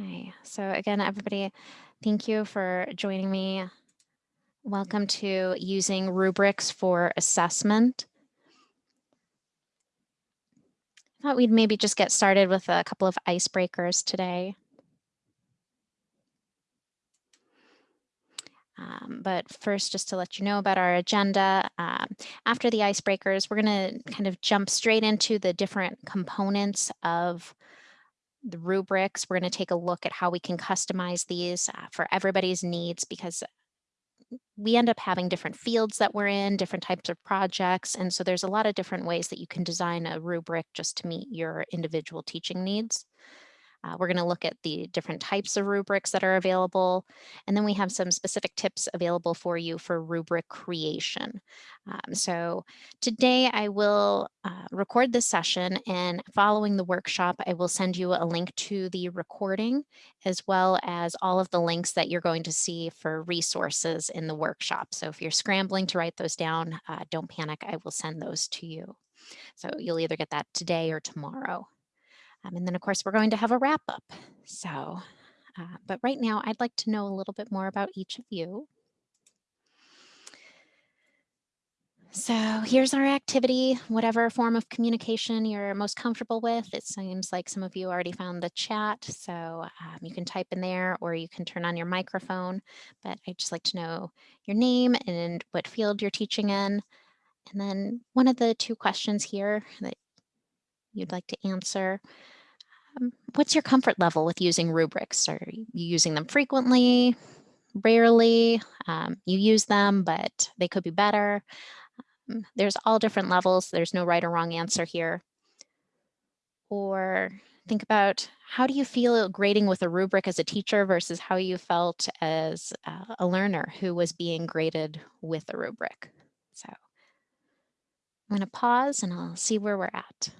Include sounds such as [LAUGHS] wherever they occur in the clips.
Okay, so again, everybody, thank you for joining me. Welcome to using rubrics for assessment. I thought we'd maybe just get started with a couple of icebreakers today. Um, but first, just to let you know about our agenda, um, after the icebreakers, we're going to kind of jump straight into the different components of the rubrics. We're going to take a look at how we can customize these uh, for everybody's needs because we end up having different fields that we're in, different types of projects. And so there's a lot of different ways that you can design a rubric just to meet your individual teaching needs. Uh, we're going to look at the different types of rubrics that are available, and then we have some specific tips available for you for rubric creation. Um, so today I will uh, record this session, and following the workshop, I will send you a link to the recording, as well as all of the links that you're going to see for resources in the workshop. So if you're scrambling to write those down, uh, don't panic, I will send those to you. So you'll either get that today or tomorrow. Um, and then of course we're going to have a wrap up. So, uh, but right now I'd like to know a little bit more about each of you. So here's our activity, whatever form of communication you're most comfortable with. It seems like some of you already found the chat, so um, you can type in there or you can turn on your microphone. But I'd just like to know your name and what field you're teaching in. And then one of the two questions here that you'd like to answer. Um, what's your comfort level with using rubrics? Are you using them frequently, rarely? Um, you use them, but they could be better. Um, there's all different levels. There's no right or wrong answer here. Or think about how do you feel grading with a rubric as a teacher versus how you felt as uh, a learner who was being graded with a rubric. So I'm going to pause and I'll see where we're at.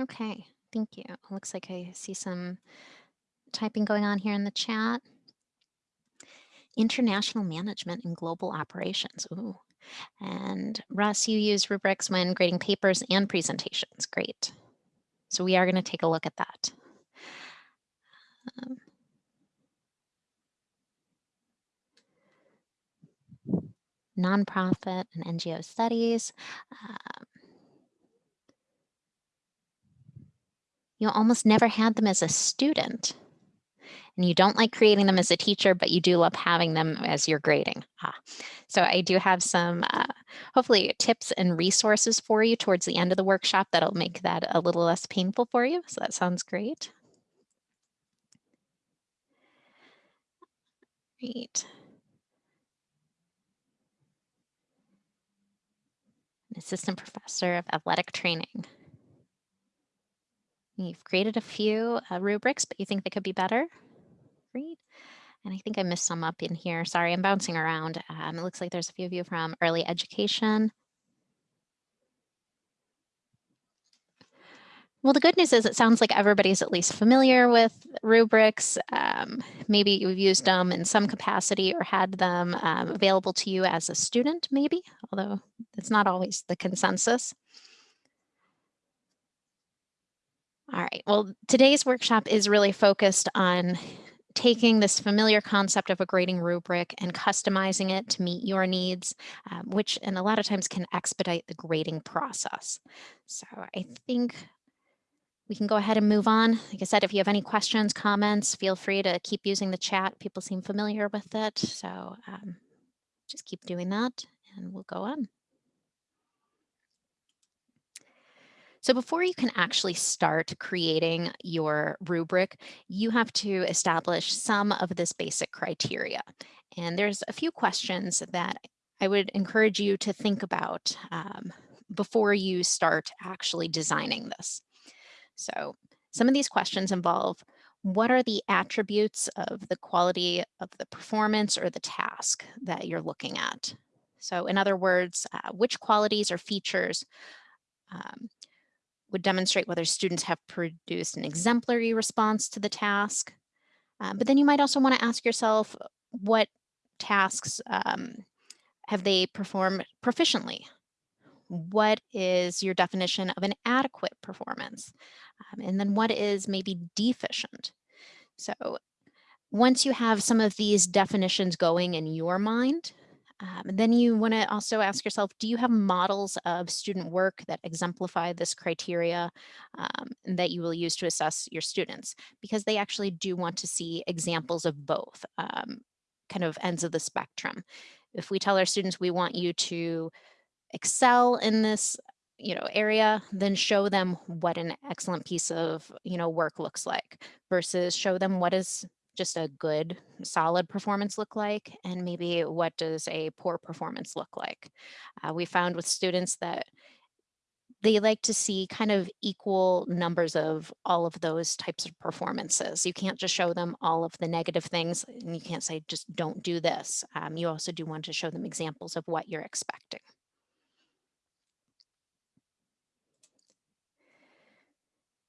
Okay, thank you. Looks like I see some typing going on here in the chat. International management and global operations. Ooh. And Russ, you use rubrics when grading papers and presentations. Great. So we are going to take a look at that. Um, nonprofit and NGO studies. Um, you almost never had them as a student and you don't like creating them as a teacher, but you do love having them as your grading. Ah. So I do have some, uh, hopefully tips and resources for you towards the end of the workshop that'll make that a little less painful for you. So that sounds great. Great. An assistant professor of athletic training. You've created a few uh, rubrics, but you think they could be better? Great. And I think I missed some up in here. Sorry, I'm bouncing around. Um, it looks like there's a few of you from early education. Well, the good news is it sounds like everybody's at least familiar with rubrics. Um, maybe you've used them in some capacity or had them um, available to you as a student, maybe, although it's not always the consensus. All right, well, today's workshop is really focused on taking this familiar concept of a grading rubric and customizing it to meet your needs, um, which and a lot of times can expedite the grading process. So I think we can go ahead and move on. Like I said, if you have any questions, comments, feel free to keep using the chat. People seem familiar with it. So um, just keep doing that and we'll go on. So before you can actually start creating your rubric, you have to establish some of this basic criteria. And there's a few questions that I would encourage you to think about um, before you start actually designing this. So some of these questions involve what are the attributes of the quality of the performance or the task that you're looking at? So in other words, uh, which qualities or features um, would demonstrate whether students have produced an exemplary response to the task. Uh, but then you might also want to ask yourself what tasks um, have they performed proficiently? What is your definition of an adequate performance? Um, and then what is maybe deficient? So once you have some of these definitions going in your mind, um, then you want to also ask yourself, do you have models of student work that exemplify this criteria um, that you will use to assess your students? Because they actually do want to see examples of both um, kind of ends of the spectrum. If we tell our students we want you to excel in this you know area then show them what an excellent piece of you know work looks like versus show them what is just a good solid performance look like and maybe what does a poor performance look like uh, we found with students that they like to see kind of equal numbers of all of those types of performances. You can't just show them all of the negative things and you can't say just don't do this. Um, you also do want to show them examples of what you're expecting.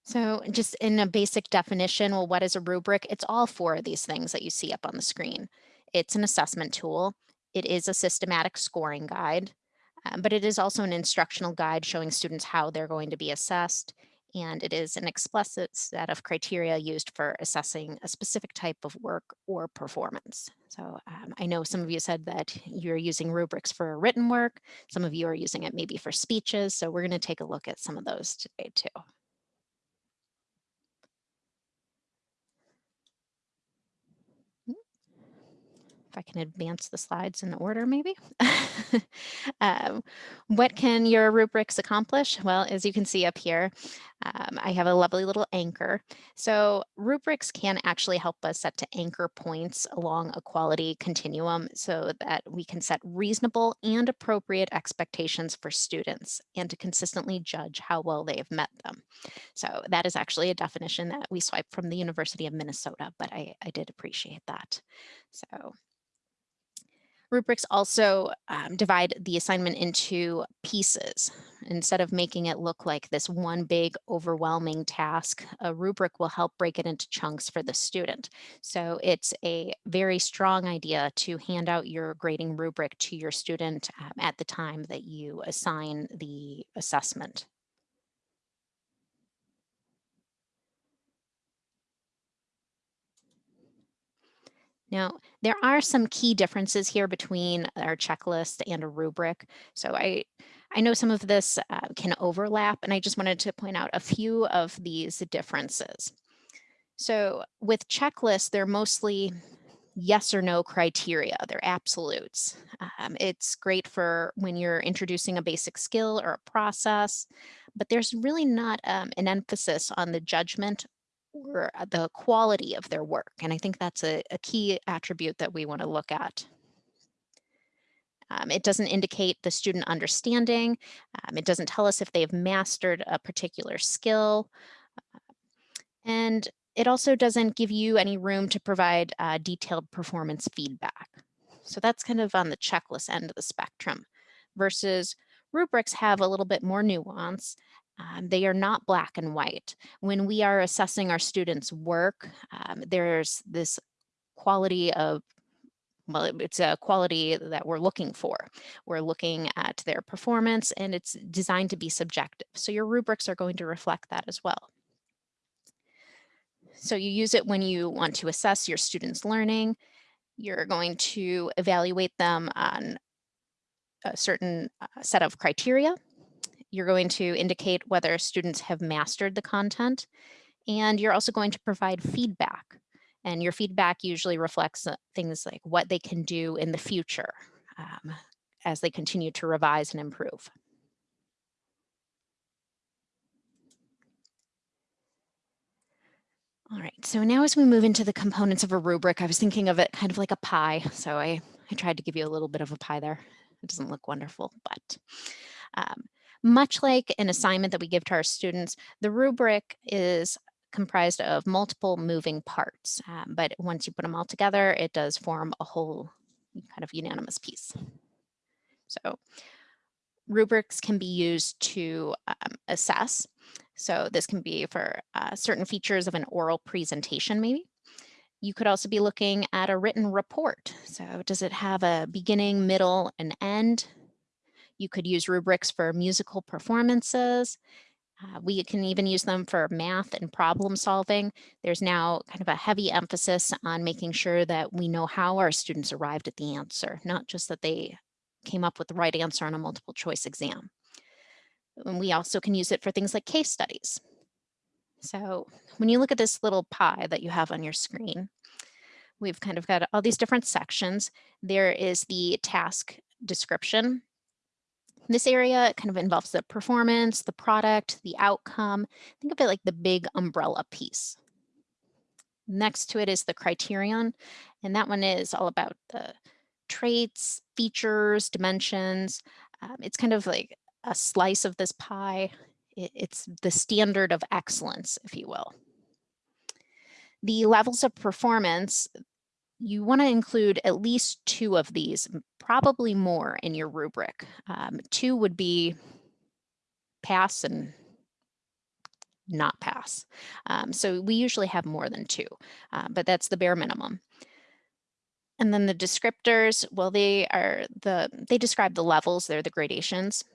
So just in a basic definition, well, what is a rubric? It's all four of these things that you see up on the screen. It's an assessment tool. It is a systematic scoring guide, um, but it is also an instructional guide showing students how they're going to be assessed. And it is an explicit set of criteria used for assessing a specific type of work or performance. So um, I know some of you said that you're using rubrics for written work. Some of you are using it maybe for speeches. So we're going to take a look at some of those today too. If I can advance the slides in order maybe. [LAUGHS] um, what can your rubrics accomplish? Well, as you can see up here, um, I have a lovely little anchor. So rubrics can actually help us set to anchor points along a quality continuum so that we can set reasonable and appropriate expectations for students and to consistently judge how well they have met them. So that is actually a definition that we swiped from the University of Minnesota, but I, I did appreciate that. So Rubrics also um, divide the assignment into pieces. Instead of making it look like this one big overwhelming task, a rubric will help break it into chunks for the student. So it's a very strong idea to hand out your grading rubric to your student um, at the time that you assign the assessment. Now, there are some key differences here between our checklist and a rubric. So I, I know some of this uh, can overlap, and I just wanted to point out a few of these differences. So with checklists, they're mostly yes or no criteria. They're absolutes. Um, it's great for when you're introducing a basic skill or a process, but there's really not um, an emphasis on the judgment or uh, the quality of their work. And I think that's a, a key attribute that we want to look at. Um, it doesn't indicate the student understanding. Um, it doesn't tell us if they've mastered a particular skill. Uh, and it also doesn't give you any room to provide uh, detailed performance feedback. So that's kind of on the checklist end of the spectrum versus rubrics have a little bit more nuance um, they are not black and white. When we are assessing our students' work, um, there's this quality of well, it's a quality that we're looking for. We're looking at their performance and it's designed to be subjective. So your rubrics are going to reflect that as well. So you use it when you want to assess your students' learning. You're going to evaluate them on a certain uh, set of criteria you're going to indicate whether students have mastered the content, and you're also going to provide feedback. And your feedback usually reflects uh, things like what they can do in the future um, as they continue to revise and improve. All right, so now as we move into the components of a rubric, I was thinking of it kind of like a pie. So I, I tried to give you a little bit of a pie there. It doesn't look wonderful, but um, much like an assignment that we give to our students, the rubric is comprised of multiple moving parts, um, but once you put them all together, it does form a whole kind of unanimous piece. So rubrics can be used to um, assess. So this can be for uh, certain features of an oral presentation maybe. You could also be looking at a written report. So does it have a beginning, middle, and end? You could use rubrics for musical performances. Uh, we can even use them for math and problem solving. There's now kind of a heavy emphasis on making sure that we know how our students arrived at the answer, not just that they came up with the right answer on a multiple choice exam. And we also can use it for things like case studies. So when you look at this little pie that you have on your screen, we've kind of got all these different sections. There is the task description. This area kind of involves the performance, the product, the outcome. Think of it like the big umbrella piece. Next to it is the criterion, and that one is all about the traits, features, dimensions. Um, it's kind of like a slice of this pie. It, it's the standard of excellence, if you will. The levels of performance, you want to include at least two of these, probably more in your rubric. Um, two would be pass and not pass. Um, so we usually have more than two, uh, but that's the bare minimum. And then the descriptors, well, they are the, they describe the levels, they're the gradations.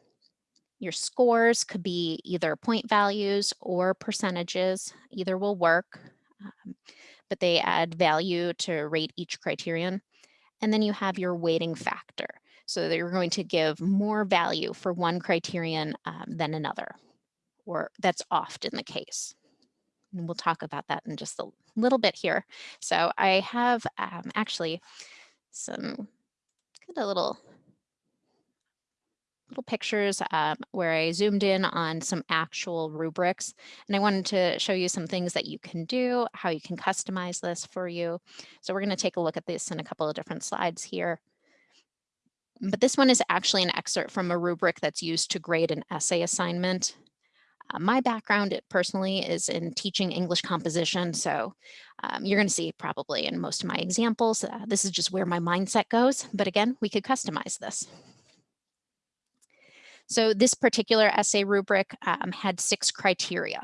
Your scores could be either point values or percentages, either will work, um, but they add value to rate each criterion. And then you have your weighting factor. So you're going to give more value for one criterion um, than another, or that's often the case. And we'll talk about that in just a little bit here. So I have um, actually some a little little pictures um, where I zoomed in on some actual rubrics. And I wanted to show you some things that you can do, how you can customize this for you. So we're going to take a look at this in a couple of different slides here. But this one is actually an excerpt from a rubric that's used to grade an essay assignment. Uh, my background personally is in teaching English composition, so um, you're going to see probably in most of my examples, uh, this is just where my mindset goes. But again, we could customize this. So this particular essay rubric um, had six criteria.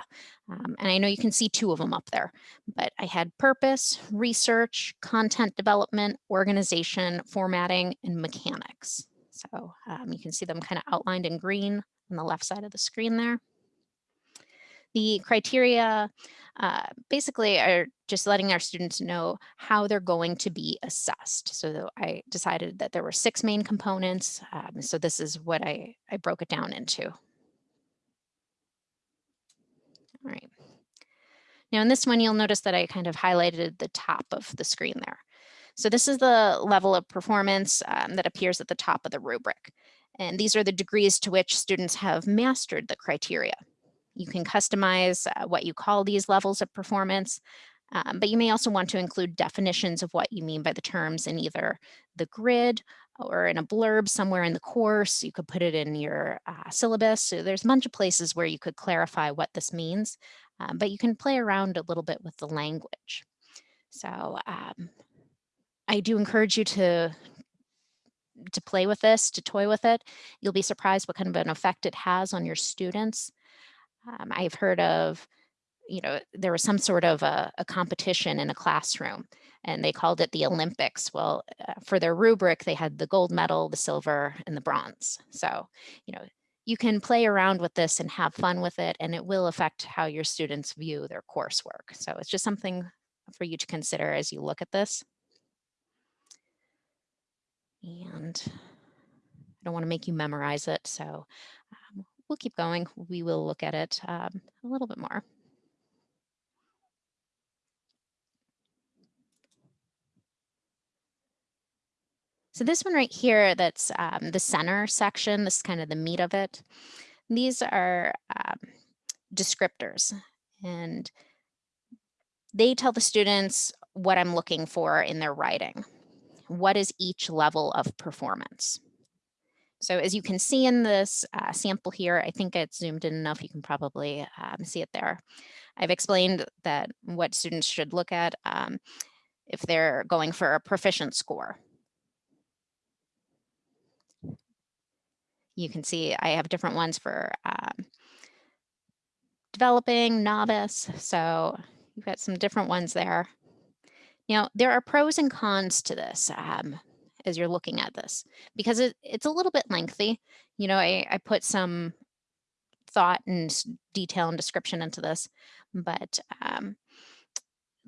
Um, and I know you can see two of them up there, but I had purpose, research, content development, organization, formatting, and mechanics. So um, you can see them kind of outlined in green on the left side of the screen there. The criteria uh, basically are just letting our students know how they're going to be assessed. So I decided that there were six main components. Um, so this is what I, I broke it down into. All right. Now in this one, you'll notice that I kind of highlighted the top of the screen there. So this is the level of performance um, that appears at the top of the rubric. And these are the degrees to which students have mastered the criteria. You can customize uh, what you call these levels of performance, um, but you may also want to include definitions of what you mean by the terms in either the grid or in a blurb somewhere in the course. You could put it in your uh, syllabus. So there's a bunch of places where you could clarify what this means, um, but you can play around a little bit with the language. So um, I do encourage you to to play with this, to toy with it. You'll be surprised what kind of an effect it has on your students. Um, I've heard of, you know, there was some sort of a, a, competition in a classroom and they called it the Olympics. Well, uh, for their rubric, they had the gold medal, the silver, and the bronze. So, you know, you can play around with this and have fun with it, and it will affect how your students view their coursework. So it's just something for you to consider as you look at this. And I don't want to make you memorize it, so we'll keep going. We will look at it um, a little bit more. So this one right here, that's um, the center section, this is kind of the meat of it. These are um, descriptors and they tell the students what I'm looking for in their writing. What is each level of performance? So as you can see in this uh, sample here, I think it's zoomed in enough, you can probably um, see it there. I've explained that what students should look at um, if they're going for a proficient score. You can see I have different ones for um, developing, novice, so you've got some different ones there. Now, there are pros and cons to this um, as you're looking at this because it, it's a little bit lengthy. You know, I, I put some thought and detail and description into this, but um,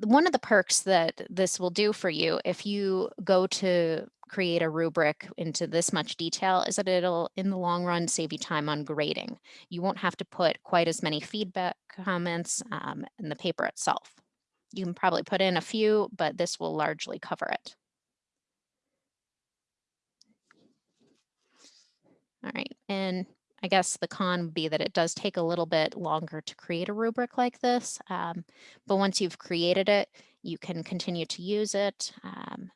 one of the perks that this will do for you if you go to create a rubric into this much detail is that it'll in the long run save you time on grading. You won't have to put quite as many feedback comments um, in the paper itself. You can probably put in a few, but this will largely cover it. All right, and I guess the con would be that it does take a little bit longer to create a rubric like this, um, but once you've created it, you can continue to use it. Um,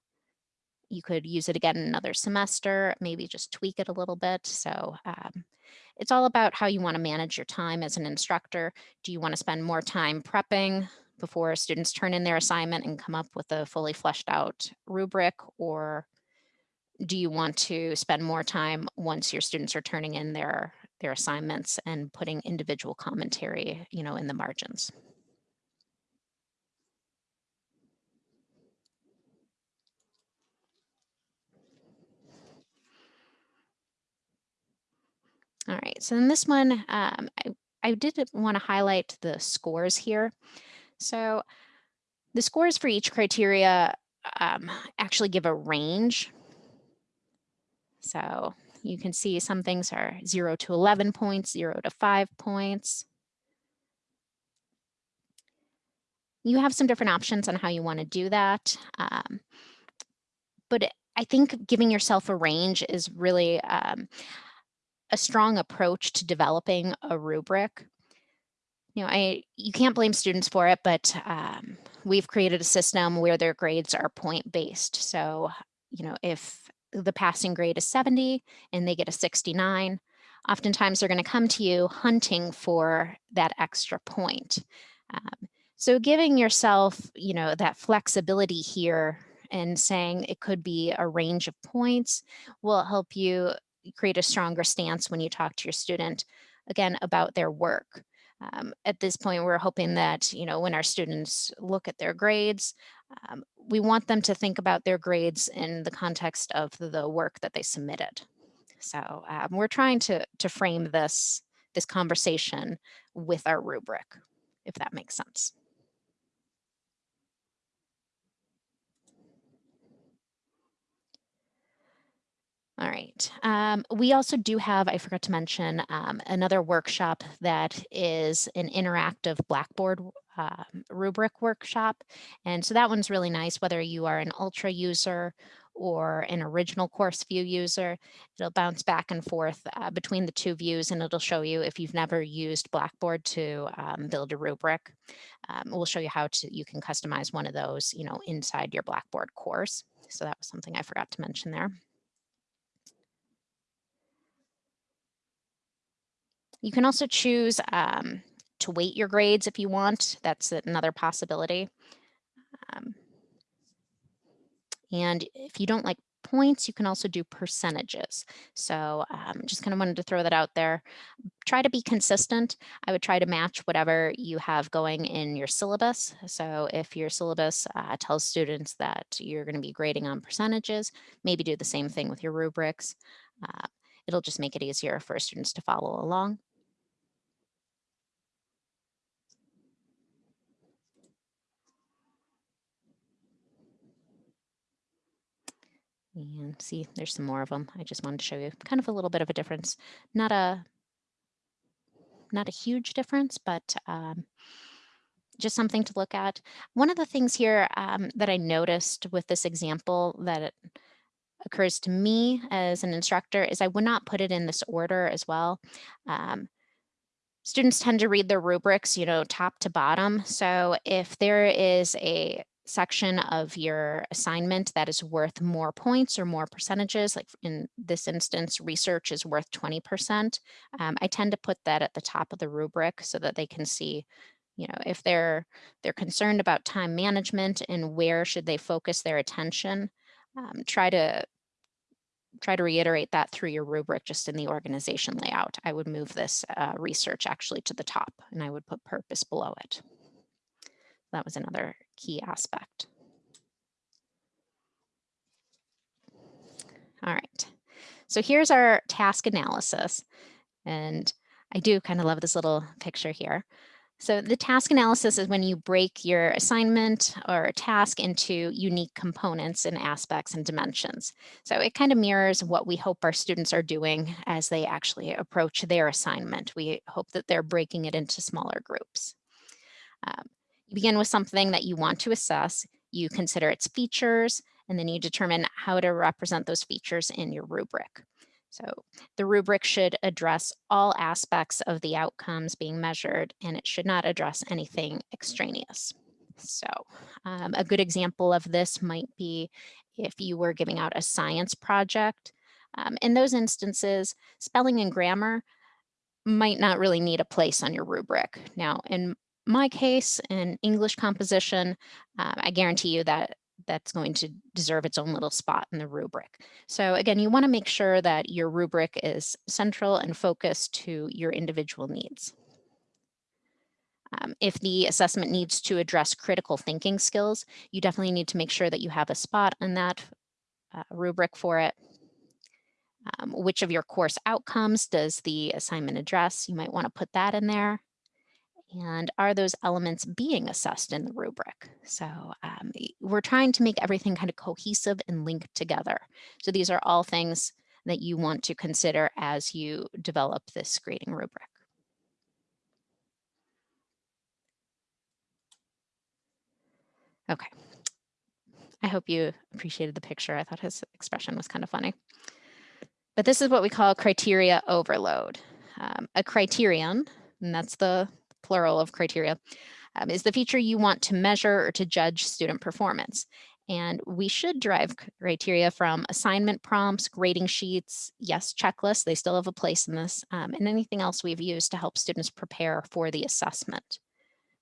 you could use it again another semester, maybe just tweak it a little bit. So um, it's all about how you want to manage your time as an instructor. Do you want to spend more time prepping before students turn in their assignment and come up with a fully fleshed out rubric or do you want to spend more time once your students are turning in their their assignments and putting individual commentary you know in the margins? All right so in this one um, I, I did want to highlight the scores here. So the scores for each criteria um, actually give a range so you can see some things are 0 to 11 points, 0 to 5 points. You have some different options on how you want to do that. Um, but I think giving yourself a range is really um, a strong approach to developing a rubric. You know, I you can't blame students for it, but um, we've created a system where their grades are point based. So, you know, if the passing grade is 70 and they get a 69, oftentimes they're going to come to you hunting for that extra point. Um, so giving yourself, you know, that flexibility here and saying it could be a range of points will help you create a stronger stance when you talk to your student, again, about their work. Um, at this point, we're hoping that, you know, when our students look at their grades, um, we want them to think about their grades in the context of the work that they submitted. So um, we're trying to, to frame this, this conversation with our rubric, if that makes sense. All right. Um, we also do have, I forgot to mention, um, another workshop that is an interactive Blackboard uh, rubric workshop. And so that one's really nice, whether you are an ultra user or an original course view user. It'll bounce back and forth uh, between the two views and it'll show you if you've never used Blackboard to um, build a rubric. Um, we'll show you how to you can customize one of those, you know, inside your Blackboard course. So that was something I forgot to mention there. You can also choose um, to weight your grades if you want. That's another possibility. Um, and if you don't like points, you can also do percentages. So um, just kind of wanted to throw that out there. Try to be consistent. I would try to match whatever you have going in your syllabus. So if your syllabus uh, tells students that you're going to be grading on percentages, maybe do the same thing with your rubrics. Uh, it'll just make it easier for students to follow along. And see, there's some more of them. I just wanted to show you kind of a little bit of a difference. Not a not a huge difference, but um, just something to look at. One of the things here um, that I noticed with this example that occurs to me as an instructor is I would not put it in this order as well. Um, students tend to read their rubrics, you know, top to bottom. So if there is a section of your assignment that is worth more points or more percentages, like in this instance, research is worth 20%, um, I tend to put that at the top of the rubric so that they can see, you know, if they're they're concerned about time management and where should they focus their attention, um, try to try to reiterate that through your rubric just in the organization layout. I would move this uh, research actually to the top and I would put purpose below it. That was another key aspect. All right, so here's our task analysis. And I do kind of love this little picture here. So the task analysis is when you break your assignment or task into unique components and aspects and dimensions. So it kind of mirrors what we hope our students are doing as they actually approach their assignment. We hope that they're breaking it into smaller groups. Um, you begin with something that you want to assess, you consider its features, and then you determine how to represent those features in your rubric. So the rubric should address all aspects of the outcomes being measured, and it should not address anything extraneous. So um, a good example of this might be if you were giving out a science project. Um, in those instances, spelling and grammar might not really need a place on your rubric. Now, in my case, in English composition, uh, I guarantee you that that's going to deserve its own little spot in the rubric. So again, you wanna make sure that your rubric is central and focused to your individual needs. Um, if the assessment needs to address critical thinking skills, you definitely need to make sure that you have a spot in that uh, rubric for it. Um, which of your course outcomes does the assignment address? You might wanna put that in there and are those elements being assessed in the rubric? So um, we're trying to make everything kind of cohesive and linked together. So these are all things that you want to consider as you develop this grading rubric. Okay. I hope you appreciated the picture. I thought his expression was kind of funny. But this is what we call criteria overload. Um, a criterion, and that's the plural of criteria, um, is the feature you want to measure or to judge student performance. And we should derive criteria from assignment prompts, grading sheets, yes, checklists, they still have a place in this, um, and anything else we've used to help students prepare for the assessment.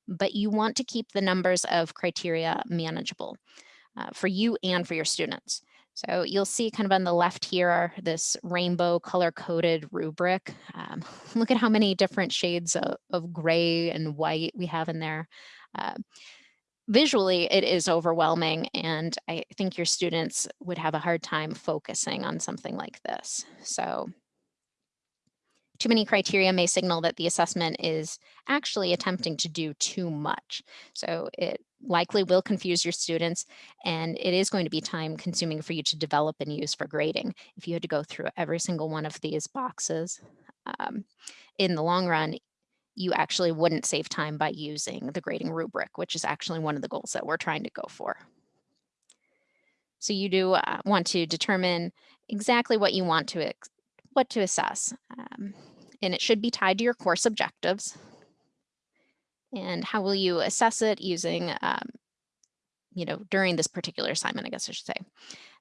But you want to keep the numbers of criteria manageable uh, for you and for your students. So you'll see kind of on the left here, this rainbow color coded rubric. Um, [LAUGHS] look at how many different shades of, of, gray and white we have in there. Uh, visually, it is overwhelming and I think your students would have a hard time focusing on something like this. So too many criteria may signal that the assessment is actually attempting to do too much. So it likely will confuse your students and it is going to be time consuming for you to develop and use for grading. If you had to go through every single one of these boxes um, in the long run, you actually wouldn't save time by using the grading rubric, which is actually one of the goals that we're trying to go for. So you do uh, want to determine exactly what you want to what to assess. Um, and it should be tied to your course objectives. And how will you assess it using, um, you know, during this particular assignment, I guess I should say.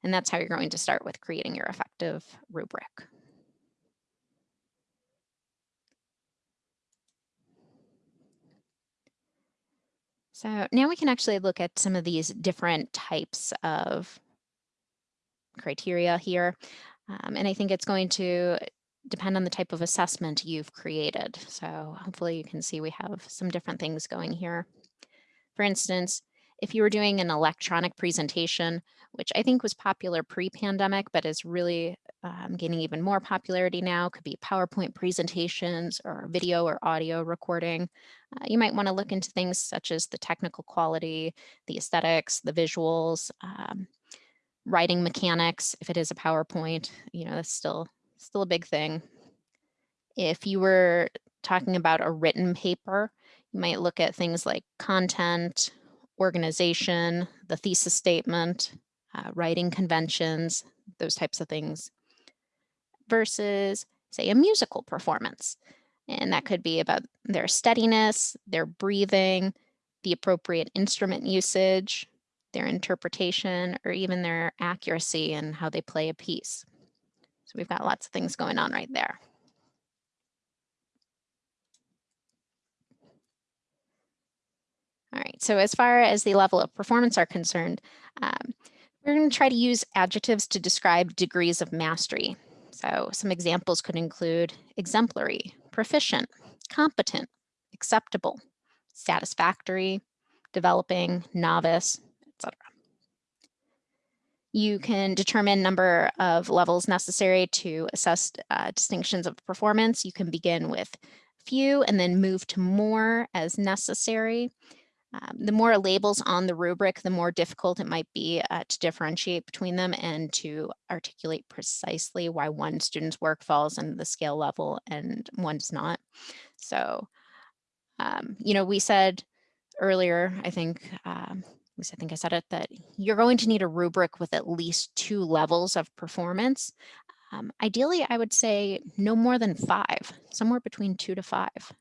And that's how you're going to start with creating your effective rubric. So now we can actually look at some of these different types of criteria here. Um, and I think it's going to depend on the type of assessment you've created. So hopefully you can see we have some different things going here. For instance, if you were doing an electronic presentation, which I think was popular pre-pandemic, but is really um, gaining even more popularity now, could be PowerPoint presentations or video or audio recording. Uh, you might wanna look into things such as the technical quality, the aesthetics, the visuals, um, writing mechanics, if it is a PowerPoint, you know, that's still still a big thing. If you were talking about a written paper, you might look at things like content, organization, the thesis statement, uh, writing conventions, those types of things, versus say a musical performance. And that could be about their steadiness, their breathing, the appropriate instrument usage, their interpretation, or even their accuracy and how they play a piece. So we've got lots of things going on right there. All right, so as far as the level of performance are concerned, um, we're going to try to use adjectives to describe degrees of mastery. So some examples could include exemplary, proficient, competent, acceptable, satisfactory, developing, novice. You can determine number of levels necessary to assess uh, distinctions of performance. You can begin with few and then move to more as necessary. Um, the more labels on the rubric, the more difficult it might be uh, to differentiate between them and to articulate precisely why one student's work falls in the scale level and one does not. So, um, you know, we said earlier, I think, um, least I think I said it, that you're going to need a rubric with at least two levels of performance. Um, ideally, I would say no more than five, somewhere between two to five.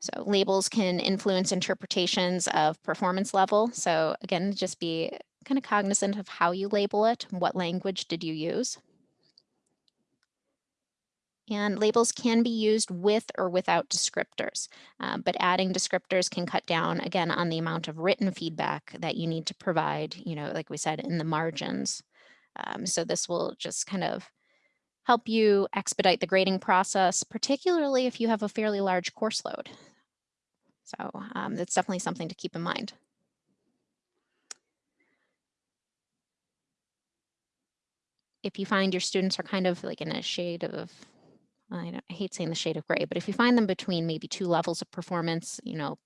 So labels can influence interpretations of performance level. So again, just be kind of cognizant of how you label it. What language did you use? And labels can be used with or without descriptors, uh, but adding descriptors can cut down again on the amount of written feedback that you need to provide, you know, like we said, in the margins. Um, so this will just kind of help you expedite the grading process, particularly if you have a fairly large course load. So um, that's definitely something to keep in mind. If you find your students are kind of like in a shade of, I, I hate saying the shade of gray, but if you find them between maybe two levels of performance, you know,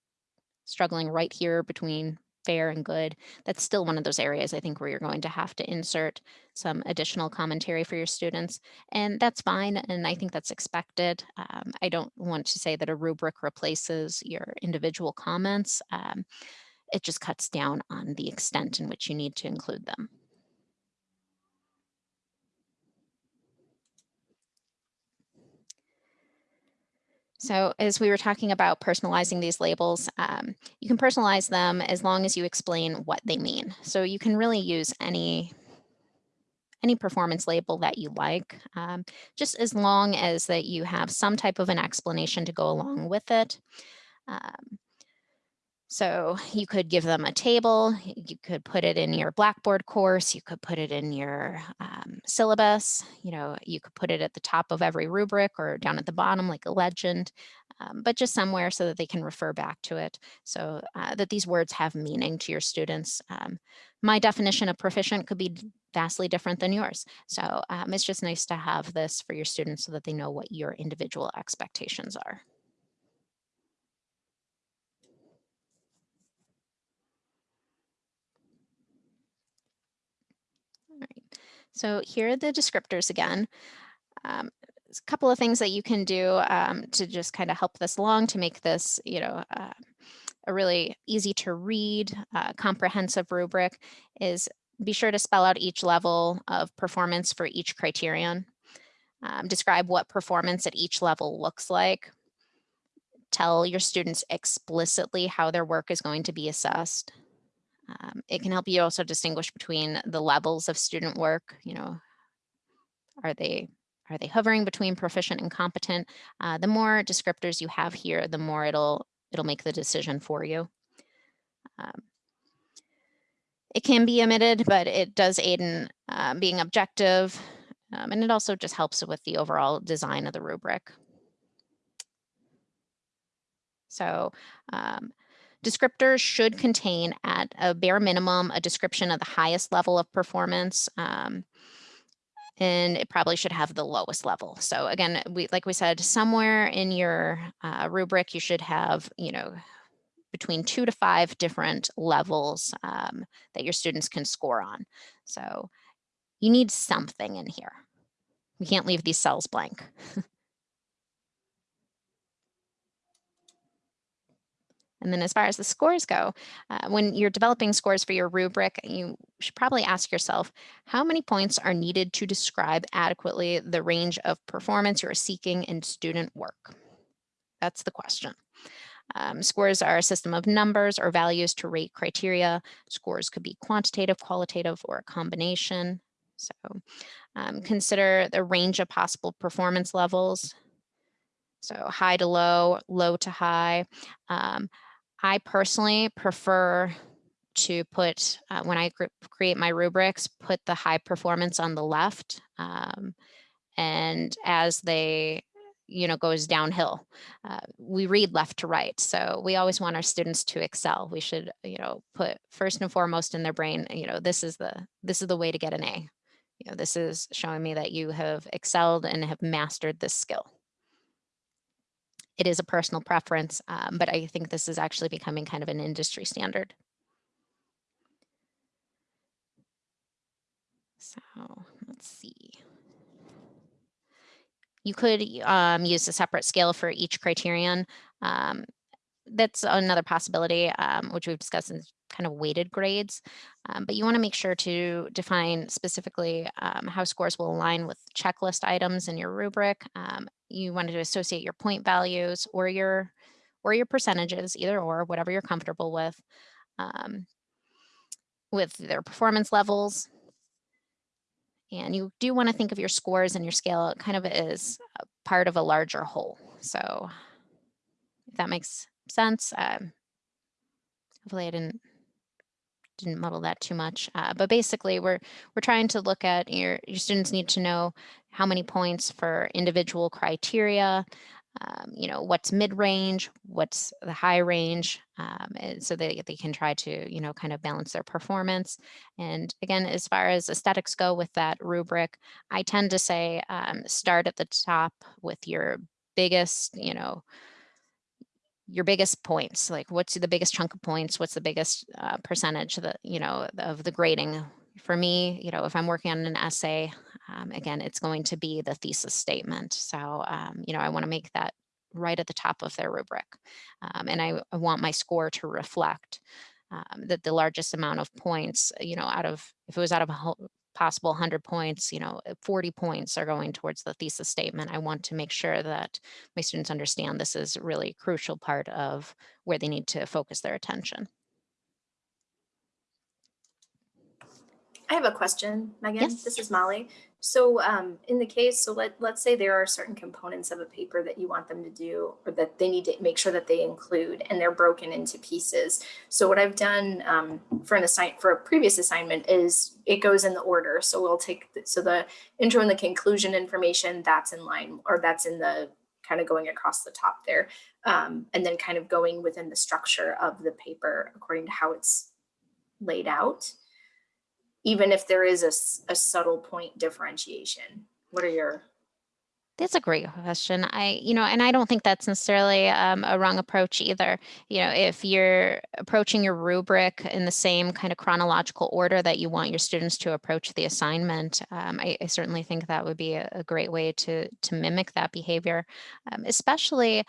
struggling right here between fair and good, that's still one of those areas I think where you're going to have to insert some additional commentary for your students. And that's fine. And I think that's expected. Um, I don't want to say that a rubric replaces your individual comments. Um, it just cuts down on the extent in which you need to include them. So as we were talking about personalizing these labels, um, you can personalize them as long as you explain what they mean. So you can really use any any performance label that you like, um, just as long as that you have some type of an explanation to go along with it. Um, so you could give them a table, you could put it in your Blackboard course, you could put it in your um, syllabus, you know, you could put it at the top of every rubric or down at the bottom like a legend, um, but just somewhere so that they can refer back to it so uh, that these words have meaning to your students. Um, my definition of proficient could be vastly different than yours. So um, it's just nice to have this for your students so that they know what your individual expectations are. So here are the descriptors again. Um, a couple of things that you can do um, to just kind of help this along to make this, you know, uh, a really easy to read, uh, comprehensive rubric is be sure to spell out each level of performance for each criterion. Um, describe what performance at each level looks like. Tell your students explicitly how their work is going to be assessed. Um, it can help you also distinguish between the levels of student work, you know, are they are they hovering between proficient and competent? Uh, the more descriptors you have here, the more it'll it'll make the decision for you. Um, it can be omitted, but it does aid in um, being objective. Um, and it also just helps with the overall design of the rubric. So um, Descriptors should contain at a bare minimum a description of the highest level of performance. Um, and it probably should have the lowest level. So again, we like we said, somewhere in your uh, rubric, you should have, you know, between two to five different levels um, that your students can score on. So you need something in here. We can't leave these cells blank. [LAUGHS] And then as far as the scores go, uh, when you're developing scores for your rubric, you should probably ask yourself, how many points are needed to describe adequately the range of performance you're seeking in student work? That's the question. Um, scores are a system of numbers or values to rate criteria. Scores could be quantitative, qualitative, or a combination. So um, consider the range of possible performance levels So high to low, low to high. Um, I personally prefer to put, uh, when I create my rubrics, put the high performance on the left. Um, and as they you know goes downhill uh, we read left to right. So we always want our students to excel. We should you know put first and foremost in their brain you know this is the this is the way to get an a. You know this is showing me that you have excelled and have mastered this skill it is a personal preference um, but i think this is actually becoming kind of an industry standard so let's see you could um, use a separate scale for each criterion. Um, that's another possibility, um, which we've discussed in kind of weighted grades. Um, but you want to make sure to define specifically um, how scores will align with checklist items in your rubric. Um, you want to associate your point values or your or your percentages, either or, whatever you're comfortable with, with their performance levels, and you do want to think of your scores and your scale kind of as part of a larger whole. So if that makes sense, um, hopefully I didn't didn't muddle that too much. Uh, but basically, we're we're trying to look at your your students need to know how many points for individual criteria, um, you know, what's mid-range, what's the high range, um, so that they can try to, you know, kind of balance their performance. And again, as far as aesthetics go with that rubric, I tend to say um, start at the top with your biggest, you know, your biggest points like what's the biggest chunk of points what's the biggest uh, percentage that you know of the grading for me you know if i'm working on an essay um, again, it's going to be the thesis statement. So, um, you know, I want to make that right at the top of their rubric. Um, and I, I, want my score to reflect um, that the largest amount of points, you know, out of, if it was out of a possible 100 points, you know, 40 points are going towards the thesis statement. I want to make sure that my students understand this is really a crucial part of where they need to focus their attention. I have a question, Megan. Yes. This is Molly. So um, in the case, so let, let's say there are certain components of a paper that you want them to do or that they need to make sure that they include and they're broken into pieces. So what I've done um, for an assign for a previous assignment is it goes in the order. So we'll take, the, so the intro and the conclusion information that's in line or that's in the kind of going across the top there. Um, and then kind of going within the structure of the paper according to how it's laid out even if there is a, a subtle point differentiation? What are your that's a great question. I, you know, and I don't think that's necessarily um, a wrong approach either. You know, if you're approaching your rubric in the same kind of chronological order that you want your students to approach the assignment, um, I, I, certainly think that would be a, a, great way to to mimic that behavior, um, especially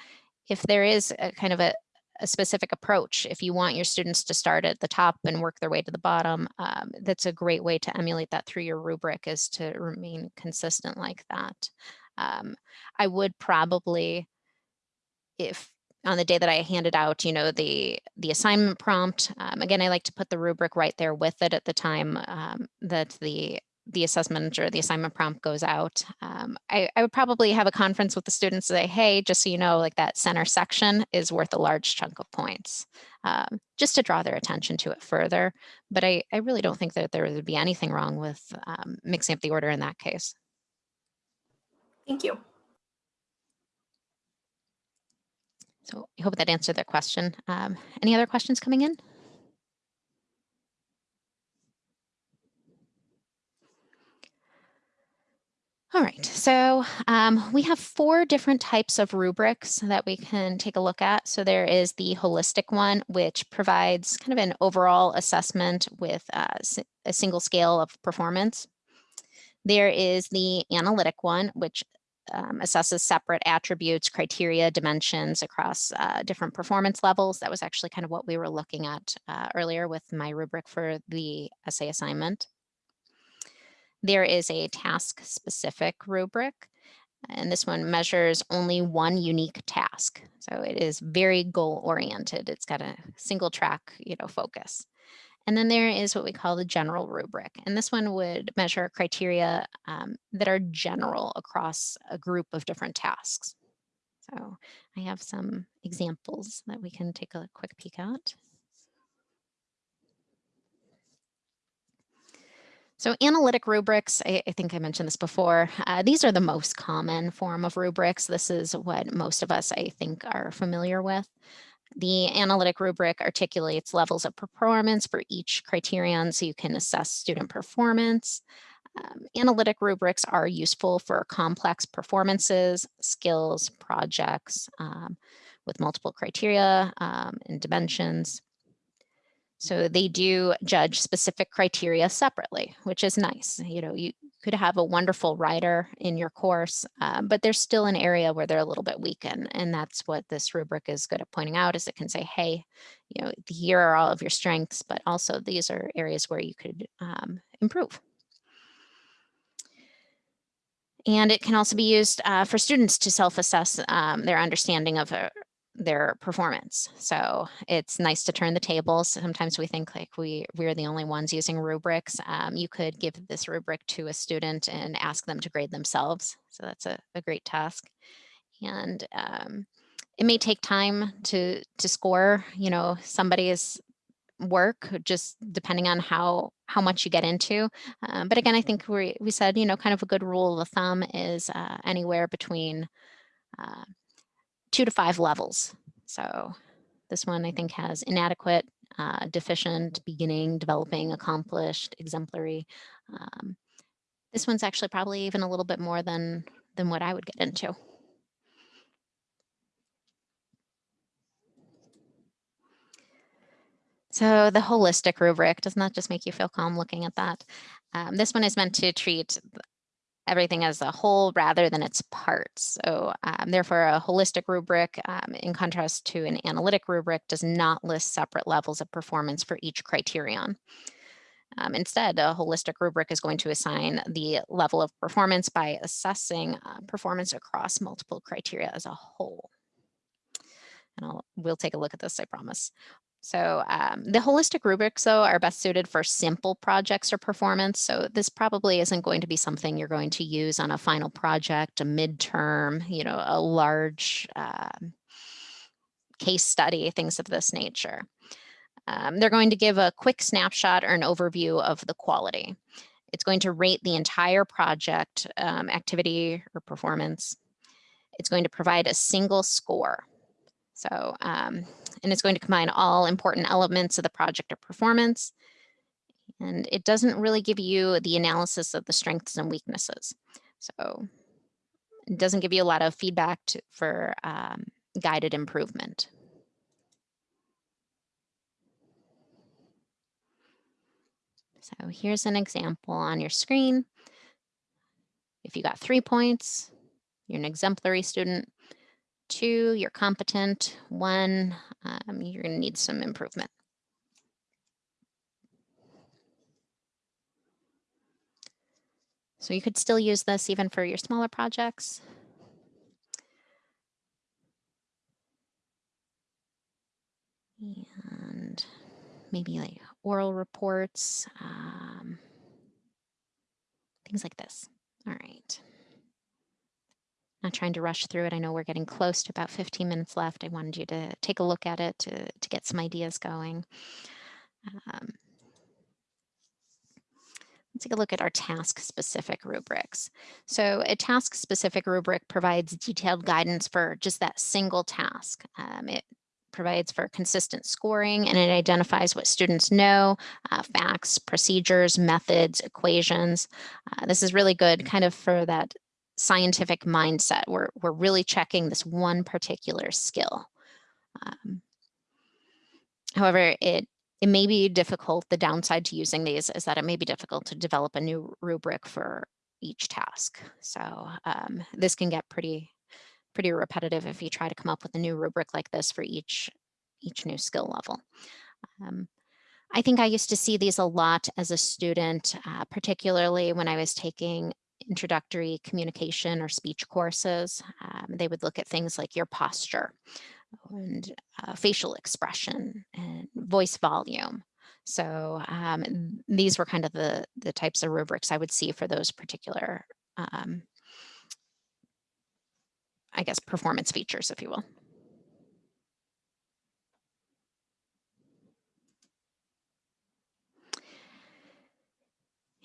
if there is a kind of a, a specific approach. If you want your students to start at the top and work their way to the bottom, um, that's a great way to emulate that through your rubric is to remain consistent like that. Um, I would probably, if on the day that I handed out, you know, the the assignment prompt, um, again, I like to put the rubric right there with it at the time um, that the the assessment or the assignment prompt goes out, um, I, I, would probably have a conference with the students to say, hey, just so you know, like that center section is worth a large chunk of points, um, just to draw their attention to it further. But I, I really don't think that there would be anything wrong with um, mixing up the order in that case. Thank you. So I hope that answered that question. Um, any other questions coming in? All right, so um, we have four different types of rubrics that we can take a look at. So there is the holistic one, which provides kind of an overall assessment with uh, a single scale of performance. There is the analytic one, which um, assesses separate attributes, criteria, dimensions across uh, different performance levels. That was actually kind of what we were looking at uh, earlier with my rubric for the essay assignment. There is a task specific rubric, and this one measures only one unique task. So it is very goal oriented. It's got a single track, you know, focus. And then there is what we call the general rubric. And this one would measure criteria um, that are general across a group of different tasks. So I have some examples that we can take a quick peek at. So analytic rubrics, I, I, think I mentioned this before, uh, these are the most common form of rubrics. This is what most of us, I think, are familiar with. The analytic rubric articulates levels of performance for each criterion so you can assess student performance. Um, analytic rubrics are useful for complex performances, skills, projects um, with multiple criteria um, and dimensions. So they do judge specific criteria separately, which is nice. You know, you could have a wonderful writer in your course, um, but there's still an area where they're a little bit weak. And, and that's what this rubric is good at pointing out is it can say, hey, you know, here are all of your strengths, but also these are areas where you could um, improve. And it can also be used uh, for students to self-assess um, their understanding of a, their performance. So it's nice to turn the tables. Sometimes we think like we, we're the only ones using rubrics. Um, you could give this rubric to a student and ask them to grade themselves. So that's a, a great task. And um, it may take time to, to score, you know, somebody's work just depending on how how much you get into um, but again i think we, we said you know kind of a good rule of thumb is uh, anywhere between uh, two to five levels. So this one I think has inadequate, uh, deficient, beginning, developing, accomplished, exemplary. Um, this one's actually probably even a little bit more than, than what I would get into. So the holistic rubric, doesn't that just make you feel calm looking at that? Um, this one is meant to treat everything as a whole rather than its parts. So um, therefore a holistic rubric um, in contrast to an analytic rubric does not list separate levels of performance for each criterion. Um, instead, a holistic rubric is going to assign the level of performance by assessing uh, performance across multiple criteria as a whole. And I'll, we'll take a look at this, I promise. So um, the holistic rubrics, though, are best suited for simple projects or performance. So this probably isn't going to be something you're going to use on a final project, a midterm, you know, a large uh, case study, things of this nature. Um, they're going to give a quick snapshot or an overview of the quality. It's going to rate the entire project um, activity or performance. It's going to provide a single score. So, um, and it's going to combine all important elements of the project or performance. And it doesn't really give you the analysis of the strengths and weaknesses. So it doesn't give you a lot of feedback to, for um, guided improvement. So here's an example on your screen. If you got three points, you're an exemplary student two, you're competent. One, um, you're to need some improvement. So you could still use this even for your smaller projects. And maybe like oral reports, um, things like this. All right. Not trying to rush through it. I know we're getting close to about 15 minutes left. I wanted you to take a look at it to, to get some ideas going. Um, let's take a look at our task-specific rubrics. So a task-specific rubric provides detailed guidance for just that single task. Um, it provides for consistent scoring and it identifies what students know, uh, facts, procedures, methods, equations. Uh, this is really good kind of for that scientific mindset. We're, we're really checking this one particular skill. Um, however, it, it may be difficult. The downside to using these is that it may be difficult to develop a new rubric for each task. So um, this can get pretty, pretty repetitive if you try to come up with a new rubric like this for each, each new skill level. Um, I think I used to see these a lot as a student, uh, particularly when I was taking introductory communication or speech courses. Um, they would look at things like your posture and uh, facial expression and voice volume. So um, these were kind of the, the types of rubrics I would see for those particular um, I guess, performance features, if you will.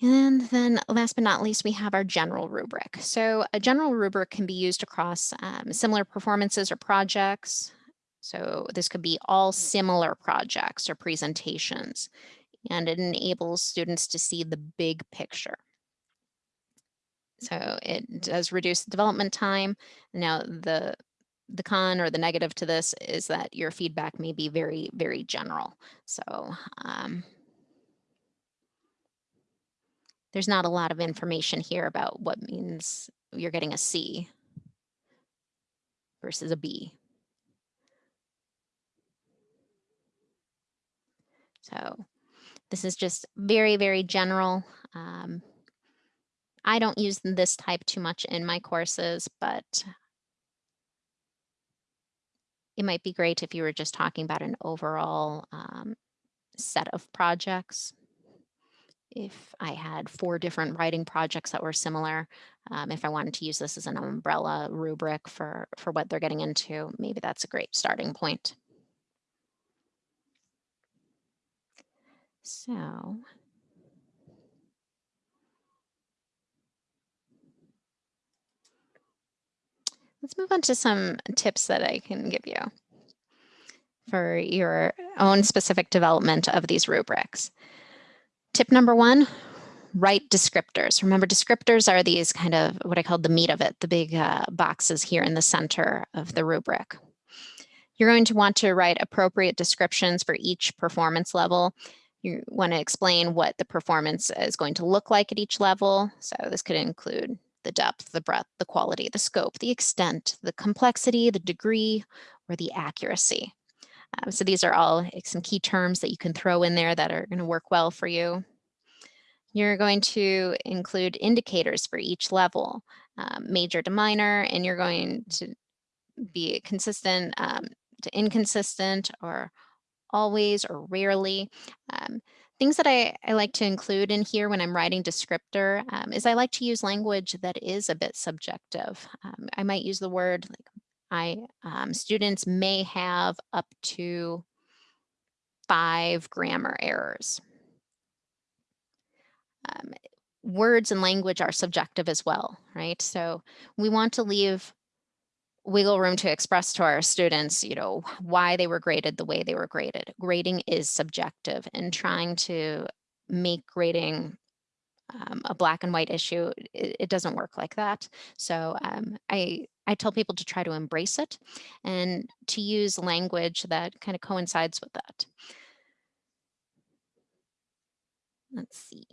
And then last but not least, we have our general rubric. So a general rubric can be used across um, similar performances or projects. So this could be all similar projects or presentations, and it enables students to see the big picture. So it does reduce development time. Now the the con or the negative to this is that your feedback may be very, very general. So um, there's not a lot of information here about what means you're getting a C versus a B. So this is just very, very general. Um, I don't use this type too much in my courses, but it might be great if you were just talking about an overall um, set of projects. If I had four different writing projects that were similar, um, if I wanted to use this as an umbrella rubric for, for what they're getting into, maybe that's a great starting point. So let's move on to some tips that I can give you for your own specific development of these rubrics. Tip number one, write descriptors. Remember, descriptors are these kind of what I call the meat of it, the big uh, boxes here in the center of the rubric. You're going to want to write appropriate descriptions for each performance level. You want to explain what the performance is going to look like at each level. So this could include the depth, the breadth, the quality, the scope, the extent, the complexity, the degree, or the accuracy. Um, so these are all some key terms that you can throw in there that are going to work well for you. You're going to include indicators for each level, um, major to minor, and you're going to be consistent um, to inconsistent or always or rarely. Um, things that I, I like to include in here when I'm writing descriptor um, is I like to use language that is a bit subjective. Um, I might use the word like I um, students may have up to five grammar errors. Um, words and language are subjective as well, right? So we want to leave wiggle room to express to our students, you know, why they were graded the way they were graded. Grading is subjective and trying to make grading um, a black and white issue, it, it, doesn't work like that. So um, I, I tell people to try to embrace it and to use language that kind of coincides with that. Let's see.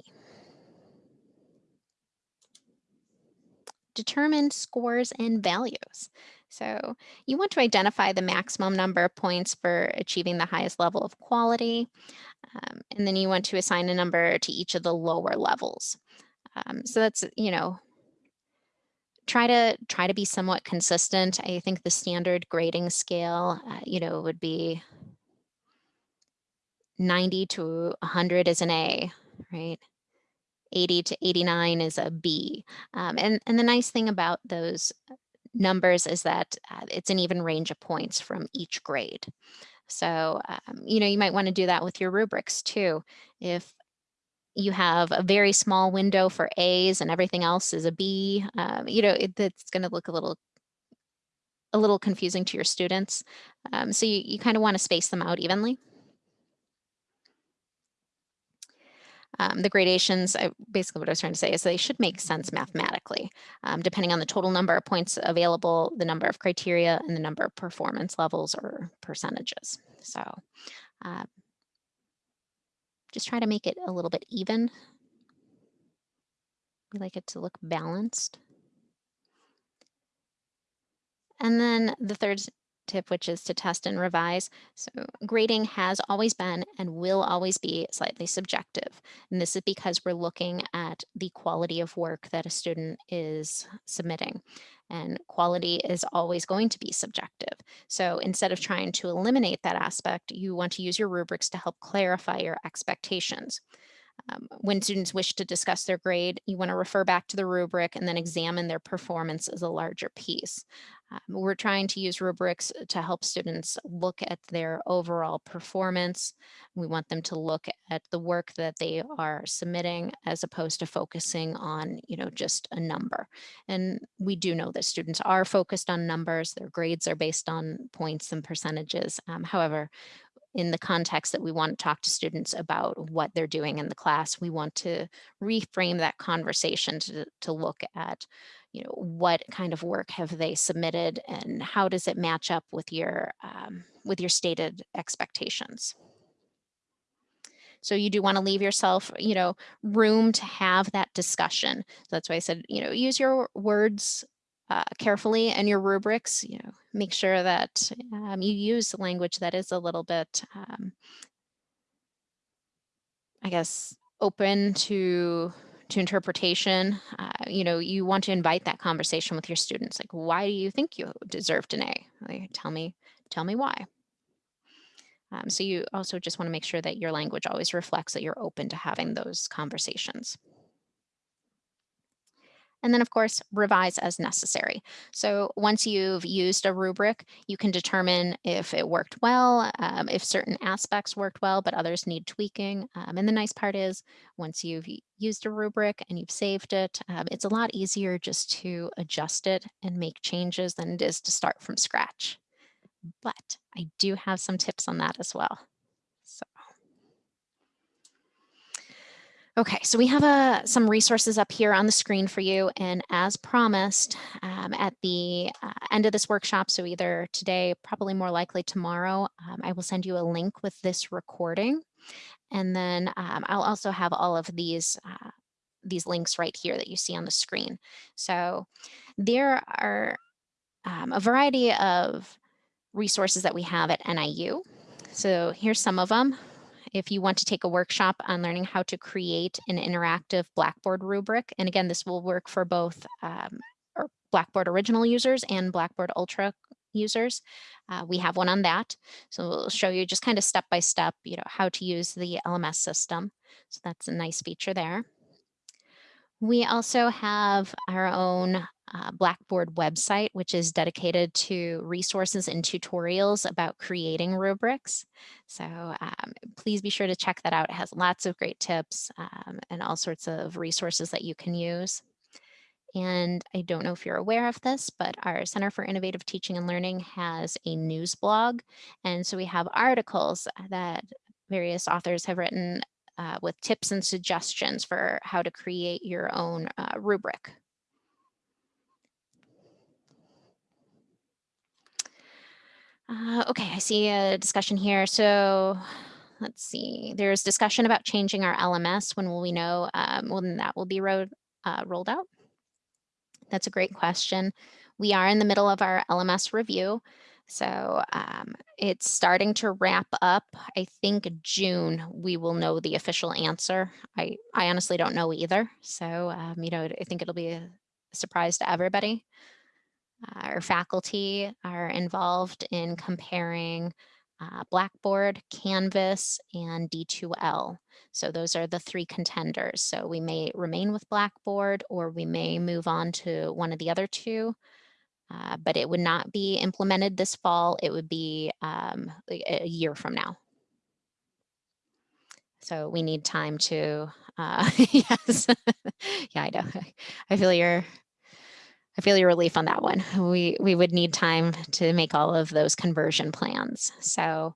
Determine scores and values. So you want to identify the maximum number of points for achieving the highest level of quality. Um, and then you want to assign a number to each of the lower levels. Um, so that's, you know, try to try to be somewhat consistent. I think the standard grading scale, uh, you know, would be 90 to 100 is an A, right? 80 to 89 is a B. Um, and, and the nice thing about those numbers is that uh, it's an even range of points from each grade. So, um, you know, you might want to do that with your rubrics too. If you have a very small window for A's and everything else is a B, um, you know, it, it's going to look a little a little confusing to your students. Um, so you, you kind of want to space them out evenly. Um, the gradations, I, basically what I was trying to say is they should make sense mathematically, um, depending on the total number of points available, the number of criteria, and the number of performance levels or percentages. So uh, just try to make it a little bit even. We like it to look balanced. And then the third tip, which is to test and revise. So grading has always been and will always be slightly subjective. And this is because we're looking at the quality of work that a student is submitting. And quality is always going to be subjective. So instead of trying to eliminate that aspect, you want to use your rubrics to help clarify your expectations. Um, when students wish to discuss their grade, you want to refer back to the rubric and then examine their performance as a larger piece. Um, we're trying to use rubrics to help students look at their overall performance. We want them to look at the work that they are submitting as opposed to focusing on, you know, just a number. And we do know that students are focused on numbers. Their grades are based on points and percentages. Um, however, in the context that we want to talk to students about what they're doing in the class. We want to reframe that conversation to, to look at, you know, what kind of work have they submitted and how does it match up with your, um, with your stated expectations. So you do want to leave yourself, you know, room to have that discussion. So that's why I said, you know, use your words uh, carefully and your rubrics, you know, make sure that um, you use language that is a little bit, um, I guess, open to to interpretation. Uh, you know, you want to invite that conversation with your students. Like, why do you think you deserved an A? Like, tell me, tell me why. Um, so you also just want to make sure that your language always reflects that you're open to having those conversations. And then of course, revise as necessary. So once you've used a rubric, you can determine if it worked well, um, if certain aspects worked well, but others need tweaking. Um, and the nice part is once you've used a rubric and you've saved it, um, it's a lot easier just to adjust it and make changes than it is to start from scratch. But I do have some tips on that as well. So. Okay, so we have uh, some resources up here on the screen for you. And as promised, um, at the uh, end of this workshop, so either today, probably more likely tomorrow, um, I will send you a link with this recording. And then um, I'll also have all of these, uh, these links right here that you see on the screen. So there are um, a variety of resources that we have at NIU. So here's some of them if you want to take a workshop on learning how to create an interactive Blackboard rubric. And again, this will work for both um, Blackboard original users and Blackboard Ultra users. Uh, we have one on that. So we'll show you just kind of step by step, you know, how to use the LMS system. So that's a nice feature there. We also have our own uh, Blackboard website, which is dedicated to resources and tutorials about creating rubrics. So um, please be sure to check that out. It has lots of great tips um, and all sorts of resources that you can use. And I don't know if you're aware of this, but our Center for Innovative Teaching and Learning has a news blog. And so we have articles that various authors have written uh, with tips and suggestions for how to create your own uh, rubric. Uh, okay, I see a discussion here. So let's see, there's discussion about changing our LMS. When will we know um, when that will be uh, rolled out? That's a great question. We are in the middle of our LMS review. So um, it's starting to wrap up. I think June we will know the official answer. I, I honestly don't know either. So, um, you know, I think it'll be a surprise to everybody. Our faculty are involved in comparing uh, Blackboard, Canvas, and D2L. So those are the three contenders. So we may remain with Blackboard or we may move on to one of the other two, uh, but it would not be implemented this fall. It would be um, a year from now. So we need time to, uh, [LAUGHS] yes, yeah, I know. [LAUGHS] I feel your I feel your relief on that one. We, we would need time to make all of those conversion plans. So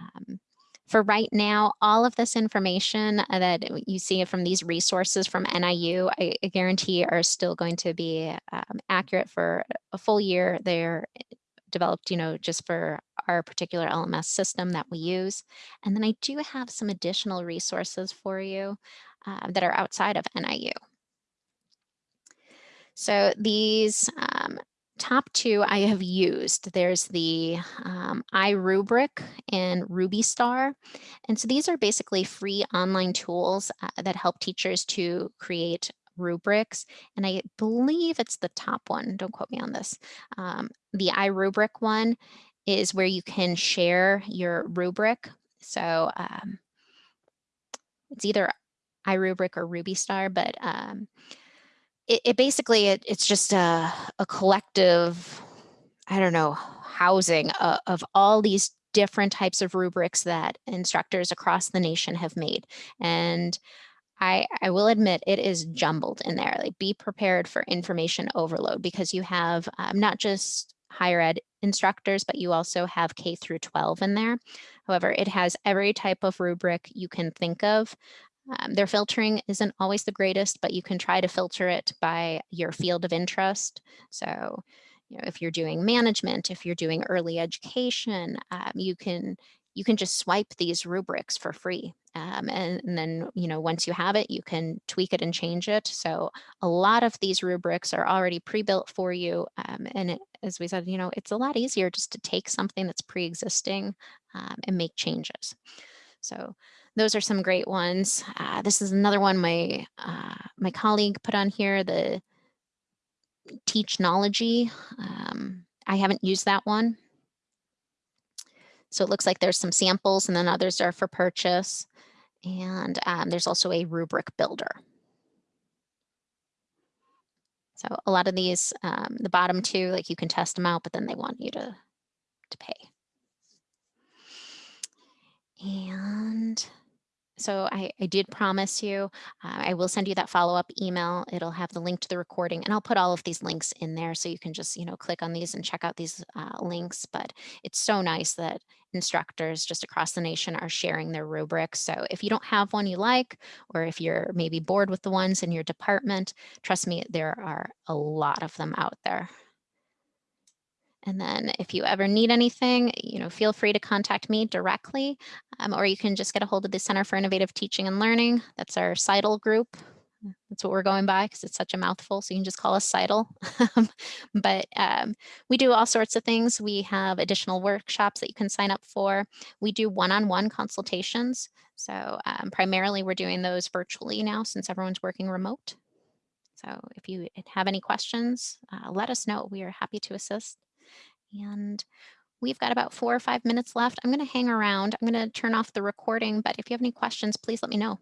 um, for right now, all of this information that you see from these resources from NIU, I, guarantee are still going to be um, accurate for a full year. They're developed, you know, just for our particular LMS system that we use. And then I do have some additional resources for you uh, that are outside of NIU. So these um, top two I have used. There's the um, iRubric and RubiStar. And so these are basically free online tools uh, that help teachers to create rubrics. And I believe it's the top one. Don't quote me on this. Um, the iRubric one is where you can share your rubric. So um, it's either iRubric or RubiStar, but um, it, it basically, it, it's just a, a collective I don't know, housing uh, of all these different types of rubrics that instructors across the nation have made. And I, I will admit it is jumbled in there. Like be prepared for information overload because you have um, not just higher ed instructors, but you also have K through 12 in there. However, it has every type of rubric you can think of. Um, their filtering isn't always the greatest, but you can try to filter it by your field of interest. So, you know, if you're doing management, if you're doing early education, um, you can you can just swipe these rubrics for free. Um, and, and then, you know, once you have it, you can tweak it and change it. So a lot of these rubrics are already pre-built for you. Um, and it, as we said, you know, it's a lot easier just to take something that's pre-existing um, and make changes. So those are some great ones. Uh, this is another one my uh, my colleague put on here, the Teachnology. Um, I haven't used that one. So it looks like there's some samples and then others are for purchase. And um, there's also a rubric builder. So a lot of these, um, the bottom two, like you can test them out, but then they want you to, to pay. And so I, I did promise you, uh, I will send you that follow-up email. It'll have the link to the recording and I'll put all of these links in there so you can just, you know, click on these and check out these uh, links. But it's so nice that instructors just across the nation are sharing their rubrics. So if you don't have one you like, or if you're maybe bored with the ones in your department, trust me, there are a lot of them out there. And then if you ever need anything, you know, feel free to contact me directly, um, or you can just get a hold of the Center for Innovative Teaching and Learning. That's our CITL group. That's what we're going by because it's such a mouthful. So you can just call us CITL. [LAUGHS] but um, we do all sorts of things. We have additional workshops that you can sign up for. We do one-on-one -on -one consultations. So um, primarily we're doing those virtually now since everyone's working remote. So if you have any questions, uh, let us know. We are happy to assist. And we've got about four or five minutes left. I'm going to hang around. I'm going to turn off the recording, but if you have any questions, please let me know.